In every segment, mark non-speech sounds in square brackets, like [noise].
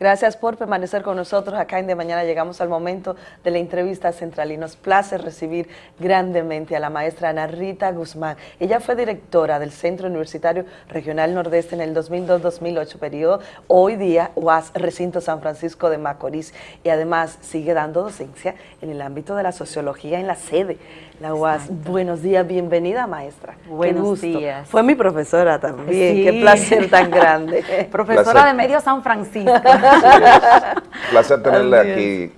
Gracias por permanecer con nosotros acá en De Mañana. Llegamos al momento de la entrevista central y nos place recibir grandemente a la maestra Ana Rita Guzmán. Ella fue directora del Centro Universitario Regional Nordeste en el 2002-2008, periodo hoy día UAS Recinto San Francisco de Macorís y además sigue dando docencia en el ámbito de la sociología en la sede la UAS. Buenos días, bienvenida maestra. Buenos días. Fue mi profesora también, qué placer tan [laughs] grande. profesora de Medio San Francisco. [laughs] Placer tenerle aquí.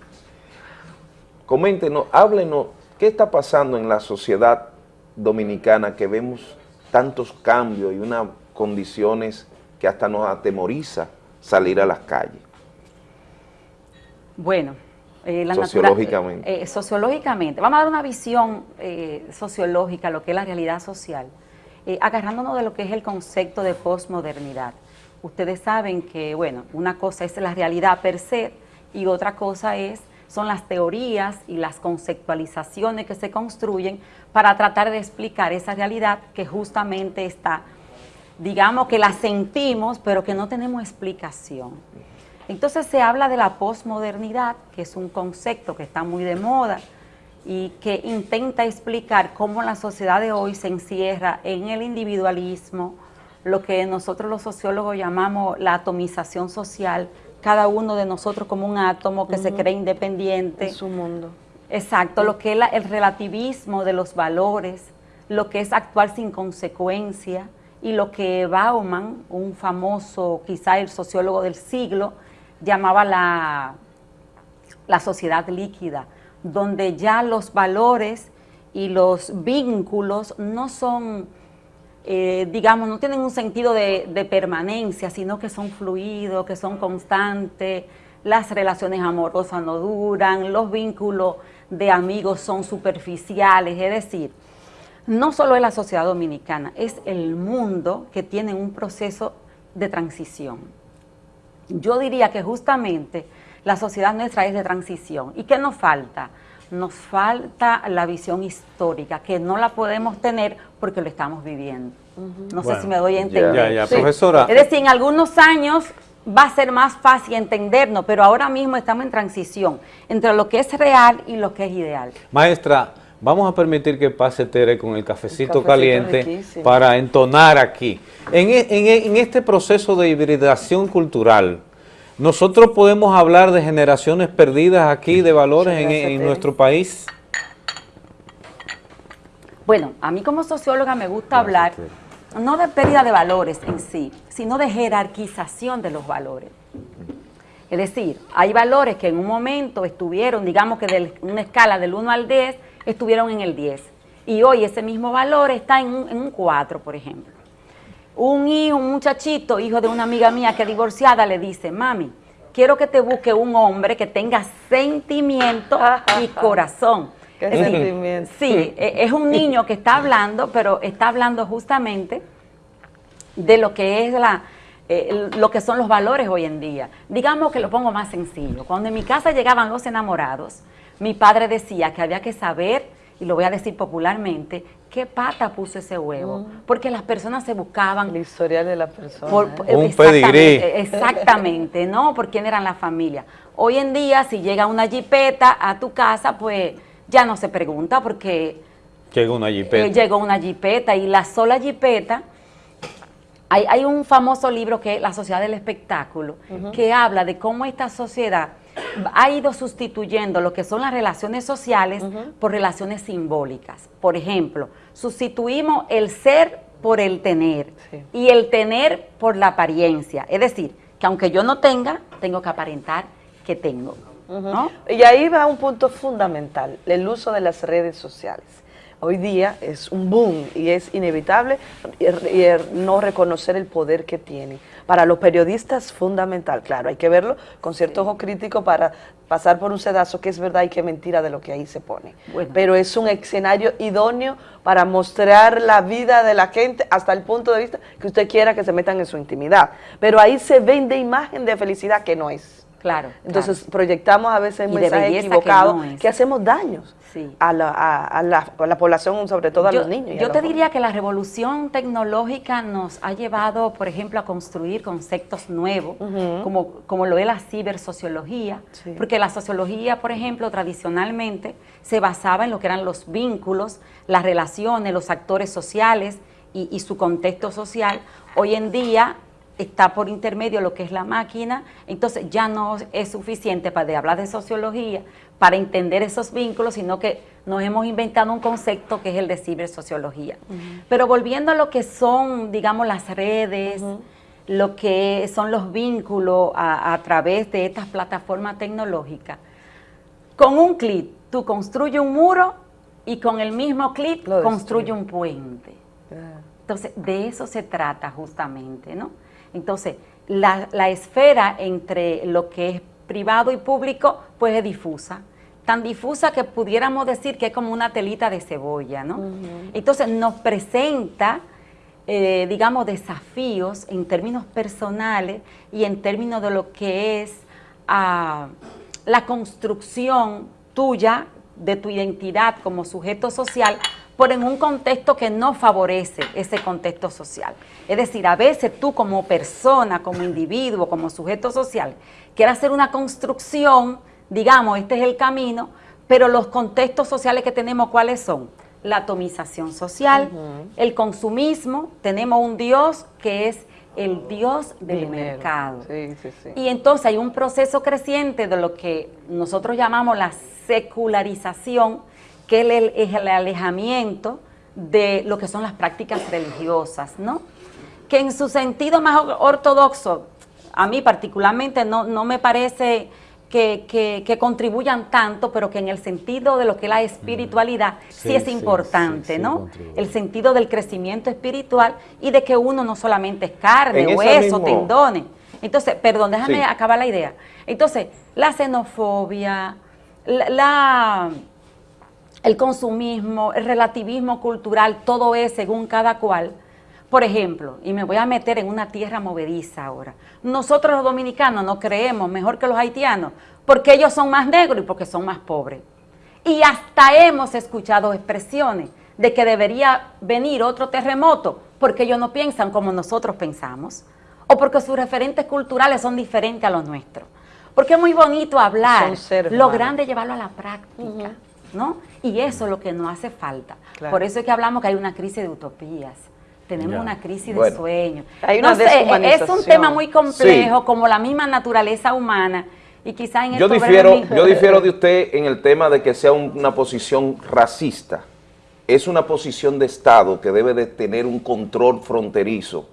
Coméntenos, háblenos, ¿qué está pasando en la sociedad dominicana que vemos tantos cambios y unas condiciones que hasta nos atemoriza salir a las calles? Bueno, eh, sociológicamente. Eh, sociológicamente, vamos a dar una visión eh, sociológica, lo que es la realidad social, agarrándonos de lo que es el concepto de posmodernidad. Ustedes saben que, bueno, una cosa es la realidad per se y otra cosa es son las teorías y las conceptualizaciones que se construyen para tratar de explicar esa realidad que justamente está, digamos que la sentimos, pero que no tenemos explicación. Entonces se habla de la posmodernidad, que es un concepto que está muy de moda y que intenta explicar cómo la sociedad de hoy se encierra en el individualismo, lo que nosotros los sociólogos llamamos la atomización social, cada uno de nosotros como un átomo que se cree independiente. En su mundo. Exacto, lo que es el relativismo de los valores, lo que es actuar sin consecuencia y lo que Bauman, un famoso, quizá el sociólogo del siglo, llamaba la, la sociedad líquida, donde ya los valores y los vínculos no son eh, digamos, no tienen un sentido de, permanencia, sino que son fluidos, que son constantes, las relaciones amorosas no duran, los vínculos de amigos son superficiales, es decir, no solo es la sociedad dominicana, es el mundo que tiene un proceso de transición. Yo diría que justamente la sociedad nuestra es de transición. ¿Y qué nos falta? nos falta la visión histórica, que no la podemos tener porque lo estamos viviendo. No sé si me doy a entender. Ya, ya, profesora. Es decir, en algunos años va a ser más fácil entendernos, pero ahora mismo estamos en transición entre lo que es real y lo que es ideal. Maestra, vamos a permitir que pase Tere con el cafecito, caliente para entonar aquí. En, e, en este proceso de hibridación cultural, ¿Nosotros podemos hablar de generaciones perdidas aquí de valores en, nuestro país? Bueno, a mí como socióloga me gusta hablar no de pérdida de valores en sí, sino de jerarquización de los valores. Es decir, hay valores que en un momento estuvieron, digamos que de una escala del 1 al 10, estuvieron en el 10. Y hoy ese mismo valor está en un, en un 4, por ejemplo un hijo, un muchachito, hijo de una amiga mía que es divorciada, le dice, mami, quiero que te busque un hombre que tenga sentimiento y [laughs] corazón. ¿Qué sentimiento? Sí, e, es un niño que está hablando, pero está hablando justamente de lo que es la, eh, lo que son los valores hoy en día. Digamos que lo pongo más sencillo. Cuando en mi casa llegaban los enamorados, mi padre decía que había que saber y lo voy a decir popularmente, ¿qué pata puso ese huevo? Mm. Porque las personas se buscaban... La historia de la persona. Un exactamente, Exactamente, ¿no? Por quién eran la familia. Hoy en día, si llega una jipeta a tu casa, pues ya no se pregunta porque... Llegó una jipeta. Eh, llegó una jipeta y la sola jipeta... Hay, hay, un famoso libro que es La Sociedad del Espectáculo, que habla de cómo esta sociedad ha ido sustituyendo lo que son las relaciones sociales por relaciones simbólicas. Por ejemplo, sustituimos el ser por el tener y el tener por la apariencia. Es decir, que aunque yo no tenga, tengo que aparentar que tengo. Y ahí va un punto fundamental, el uso de las redes sociales hoy día es un boom y es inevitable no reconocer el poder que tiene. Para los periodistas fundamental, claro, hay que verlo con cierto ojo crítico para pasar por un sedazo que es verdad y que mentira de lo que ahí se pone. Pero es un escenario idóneo para mostrar la vida de la gente hasta el punto de vista que usted quiera que se metan en su intimidad. Pero ahí se vende imagen de felicidad que no es. Claro. Entonces proyectamos a veces mensajes equivocados que, hacemos daños a, la, población, sobre todo a los niños. yo te diría que la revolución tecnológica nos ha llevado, por ejemplo, a construir conceptos nuevos, como, como lo es la cibersociología, porque la sociología, por ejemplo, tradicionalmente se basaba en lo que eran los vínculos, las relaciones, los actores sociales y, y su contexto social. Hoy en día está por intermedio lo que es la máquina, entonces ya no es suficiente para hablar de sociología, para entender esos vínculos, sino que nos hemos inventado un concepto que es el de cibersociología. Pero volviendo a lo que son, digamos, las redes, lo que son los vínculos a, través de estas plataformas tecnológicas, con un clic tú construyes un muro y con el mismo clic construye un puente. Entonces, de eso se trata justamente, ¿no? Entonces, la, esfera entre lo que es privado y público, pues es difusa. Tan difusa que pudiéramos decir que es como una telita de cebolla, ¿no? Entonces, nos presenta, eh, digamos, desafíos en términos personales y en términos de lo que es ah, la construcción tuya de tu identidad como sujeto social por en un contexto que no favorece ese contexto social. Es decir, a veces tú como persona, como individuo, como sujeto social, quieres hacer una construcción, digamos, este es el camino, pero los contextos sociales que tenemos, ¿cuáles son? La atomización social, el consumismo, tenemos un Dios que es el Dios del mercado. Y entonces hay un proceso creciente de lo que nosotros llamamos la secularización, que es el, alejamiento de lo que son las prácticas religiosas, ¿no? Que en su sentido más ortodoxo, a mí particularmente no, no me parece que, contribuyan tanto, pero que en el sentido de lo que es la espiritualidad sí, es importante, ¿no? el sentido del crecimiento espiritual y de que uno no solamente es carne, hueso, tendones. Entonces, perdón, déjame acabar la idea. Entonces, la xenofobia, la el consumismo, el relativismo cultural, todo es según cada cual. Por ejemplo, y me voy a meter en una tierra movediza ahora, nosotros los dominicanos no creemos mejor que los haitianos porque ellos son más negros y porque son más pobres. Y hasta hemos escuchado expresiones de que debería venir otro terremoto porque ellos no piensan como nosotros pensamos o porque sus referentes culturales son diferentes a los nuestros. Porque es muy bonito hablar, lo grande es llevarlo a la práctica. ¿No? Y eso es lo que nos hace falta. Por eso es que hablamos que hay una crisis de utopías. Tenemos una crisis de sueños. Hay una es un tema muy complejo, como la misma naturaleza humana. Y quizá en yo difiero, yo difiero de usted en el tema de que sea una posición racista. Es una posición de Estado que debe de tener un control fronterizo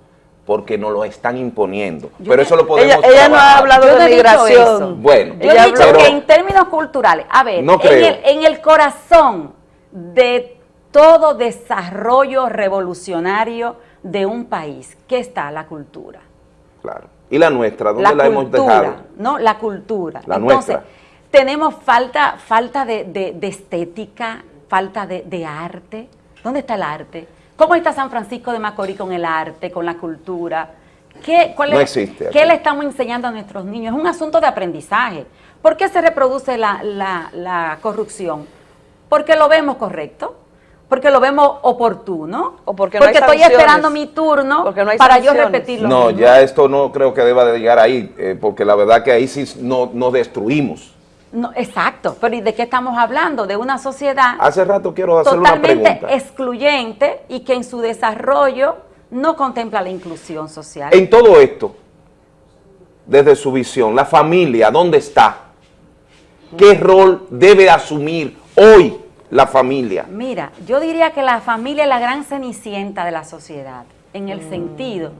porque nos lo están imponiendo. pero eso lo podemos Ella, no ha hablado de migración. Bueno, yo he dicho que en términos culturales, a ver, en, el, corazón de todo desarrollo revolucionario de un país, ¿qué está la cultura? Claro. ¿Y la nuestra? ¿Dónde la, hemos dejado? No, la cultura. La Entonces, tenemos falta, falta de, estética, falta de arte. ¿Dónde está el arte? ¿Cómo está San Francisco de Macorís con el arte, con la cultura? ¿Qué, no existe. ¿Qué le estamos enseñando a nuestros niños? Es un asunto de aprendizaje. ¿Por qué se reproduce la, corrupción? Porque lo vemos correcto, porque lo vemos oportuno, o porque, estoy esperando mi turno para yo repetirlo. No, ya esto no creo que deba de llegar ahí, eh, porque la verdad que ahí sí no, no destruimos. No, exacto, pero ¿y de qué estamos hablando? De una sociedad Hace rato quiero hacer una pregunta. excluyente y que en su desarrollo no contempla la inclusión social. En todo esto, desde su visión, la familia, ¿dónde está? ¿Qué rol debe asumir hoy la familia? Mira, yo diría que la familia es la gran cenicienta de la sociedad, en el mm. sentido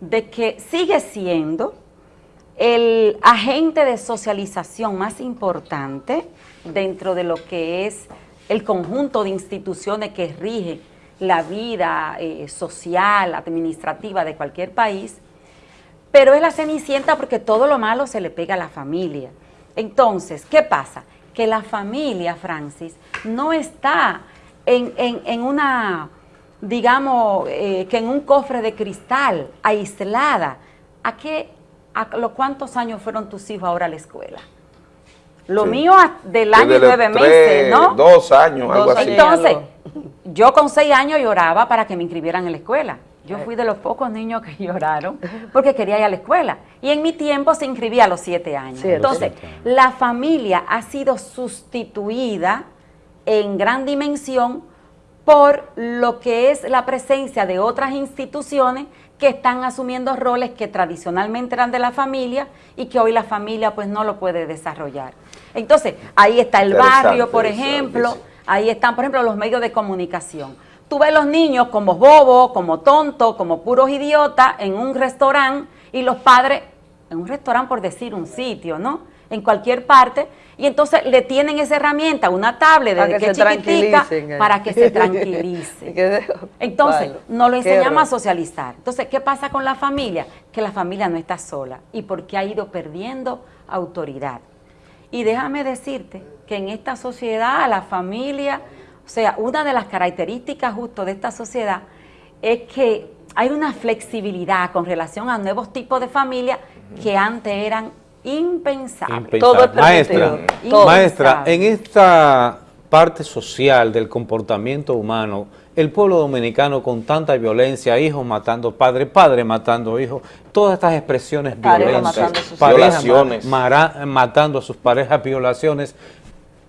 de que sigue siendo el agente de socialización más importante dentro de lo que es el conjunto de instituciones que rigen la vida eh, social, administrativa de cualquier país, pero es la cenicienta porque todo lo malo se le pega a la familia. Entonces, ¿qué pasa? Que la familia, Francis, no está en, una, digamos, eh, que en un cofre de cristal, aislada. ¿A qué ¿a los cuántos años fueron tus hijos ahora a la escuela? Lo mío del año y nueve meses, ¿no? Dos años, algo así. Entonces, yo con seis años lloraba para que me inscribieran en la escuela. Yo fui de los pocos niños que [laughs] lloraron porque quería ir a la escuela. Y en mi tiempo se inscribía a los siete años. Entonces, la familia ha sido sustituida en gran dimensión por lo que es la presencia de otras instituciones que están asumiendo roles que tradicionalmente eran de la familia y que hoy la familia pues no lo puede desarrollar. Entonces, ahí está el barrio, por ejemplo, ahí están, por ejemplo, los medios de comunicación. Tú ves los niños como bobos, como tontos, como puros idiotas en un restaurante y los padres, en un restaurante por decir un sitio, ¿no? En cualquier parte, y entonces le tienen esa herramienta, una tablet desde que, chiquitica, eh. para que se [laughs] tranquilice. entonces, no lo enseñamos a socializar. Entonces, ¿qué pasa con la familia? Que la familia no está sola y porque ha ido perdiendo autoridad. Y déjame decirte que en esta sociedad, la familia, o sea, una de las características justo de esta sociedad es que hay una flexibilidad con relación a nuevos tipos de familia que antes eran impensables. Todo maestra, maestra, en esta parte social del comportamiento humano, el pueblo dominicano con tanta violencia, hijos matando padres, padres matando hijos, todas estas expresiones violentas, violaciones, matando a sus parejas, violaciones,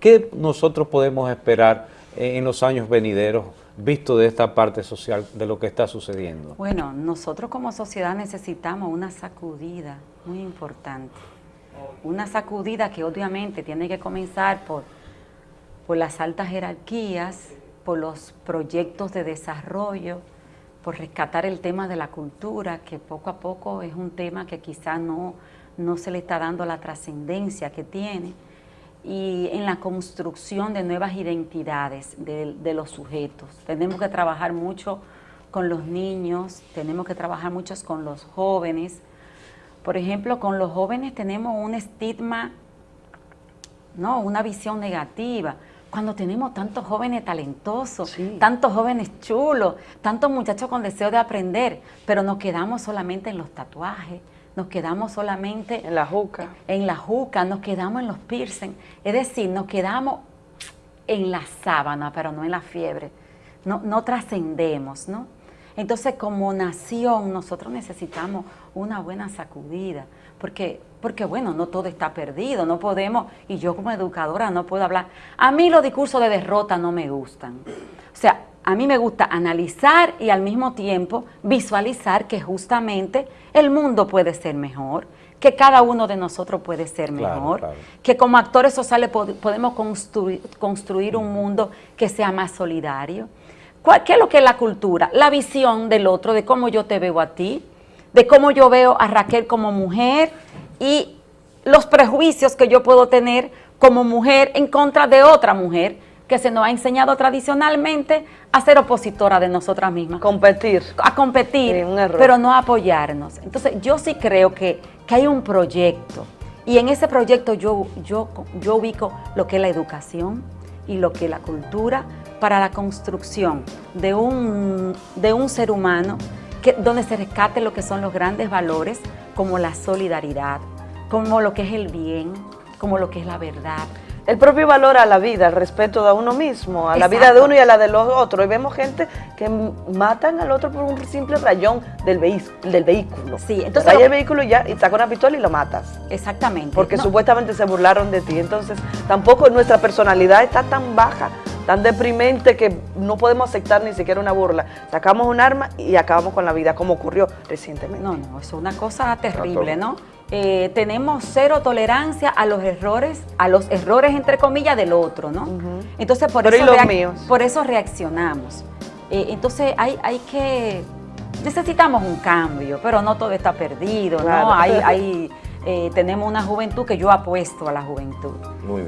¿qué nosotros podemos esperar en los años venideros visto de esta parte social de lo que está sucediendo? Bueno, nosotros como sociedad necesitamos una sacudida muy importante, una sacudida que obviamente tiene que comenzar por, por las altas jerarquías, por los proyectos de desarrollo, por rescatar el tema de la cultura, que poco a poco es un tema que quizás no, no se le está dando la trascendencia que tiene, y en la construcción de nuevas identidades de, de, los sujetos. Tenemos que trabajar mucho con los niños, tenemos que trabajar mucho con los jóvenes. Por ejemplo, con los jóvenes tenemos un estigma, no, una visión negativa. Cuando tenemos tantos jóvenes talentosos, tantos jóvenes chulos, tantos muchachos con deseo de aprender, pero nos quedamos solamente en los tatuajes, nos quedamos solamente... En la juca. En la juca, nos quedamos en los piercing, es decir, nos quedamos en la sábana, pero no en la fiebre, no, no trascendemos, ¿no? Entonces, como nación, nosotros necesitamos una buena sacudida, porque, porque bueno, no todo está perdido, no podemos, y yo como educadora no puedo hablar. A mí los discursos de derrota no me gustan. O sea, a mí me gusta analizar y al mismo tiempo visualizar que justamente el mundo puede ser mejor, que cada uno de nosotros puede ser mejor, que como actores sociales podemos construir, construir un mundo que sea más solidario. ¿Qué es lo que es la cultura? La visión del otro, de cómo yo te veo a ti, de cómo yo veo a Raquel como mujer y los prejuicios que yo puedo tener como mujer en contra de otra mujer que se nos ha enseñado tradicionalmente a ser opositora de nosotras mismas. Competir. A competir, pero no a apoyarnos. Entonces yo sí creo que, que, hay un proyecto y en ese proyecto yo, yo, yo ubico lo que es la educación y lo que es la cultura para la construcción de un, de un ser humano donde se rescate lo que son los grandes valores como la solidaridad, como lo que es el bien, como lo que es la verdad. El propio valor a la vida, el respeto a uno mismo, a la vida de uno y a la de los otros. Y vemos gente que matan al otro por un simple rayón del, del vehículo. Sí, entonces... Raya el vehículo y ya, y saca una pistola y lo matas. Exactamente. Porque supuestamente se burlaron de ti. Entonces, tampoco nuestra personalidad está tan baja tan deprimente que no podemos aceptar ni siquiera una burla. Sacamos un arma y acabamos con la vida, como ocurrió recientemente. No, no, es una cosa terrible, ¿no? Eh, tenemos cero tolerancia a los errores, a los errores entre comillas del otro, ¿no? Entonces por eso, por eso reaccionamos. Eh, entonces hay, hay que, necesitamos un cambio, pero no todo está perdido, ¿no? Hay, hay [laughs] eh, tenemos una juventud que yo apuesto a la juventud.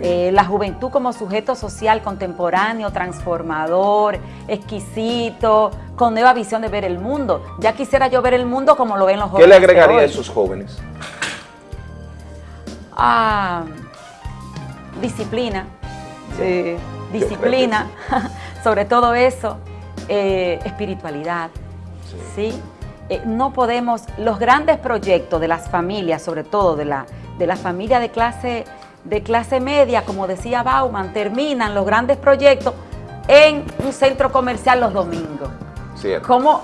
Eh, la juventud como sujeto social contemporáneo, transformador, exquisito, con nueva visión de ver el mundo. Ya quisiera yo ver el mundo como lo ven los jóvenes. ¿Qué le agregaría a esos jóvenes? Ah, disciplina. Sí. Disciplina, [laughs] sobre todo eso, eh, espiritualidad, ¿sí? Eh, no podemos, los grandes proyectos de las familias, sobre todo de la, de la familia de clase, de clase media, como decía Bauman, terminan los grandes proyectos en un centro comercial los domingos. Cierto. ¿Cómo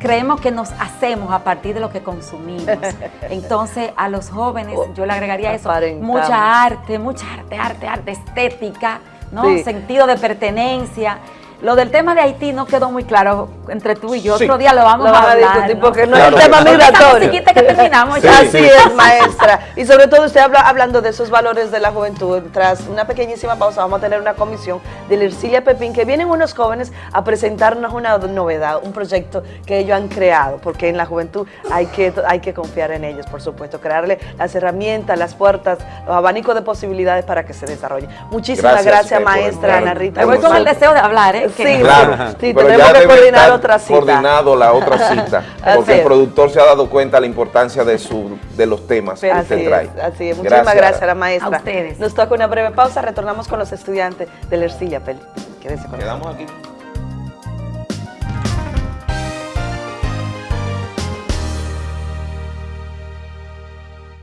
creemos que nos hacemos a partir de lo que consumimos? [laughs] Entonces, a los jóvenes, yo le agregaría eso, mucha arte, mucha arte, arte, arte, estética, ¿no? Sentido de pertenencia. Lo del tema de Haití no quedó muy claro entre tú y yo. Otro día lo vamos a hablar. porque no es un tema migratorio. que terminamos Así es, maestra. Y sobre todo usted habla hablando de esos valores de la juventud. Tras una pequeñísima pausa vamos a tener una comisión de Lircilia Pepín que vienen unos jóvenes a presentarnos una novedad, un proyecto que ellos han creado, porque en la juventud hay que, hay que confiar en ellos, por supuesto, crearle las herramientas, las puertas, los abanicos de posibilidades para que se desarrolle. Muchísimas gracias, maestra Ana Rita. Me voy con el deseo de hablar, ¿eh? Sí, claro, sí, tenemos que coordinar otra cita. coordinado la otra [laughs] cita, porque el productor se ha dado cuenta de la importancia de su de los temas que usted trae. así es, muchísimas gracias, a la maestra. A ustedes. Nos toca una breve pausa, retornamos con los estudiantes de la Ercilla Peli. Quedamos aquí.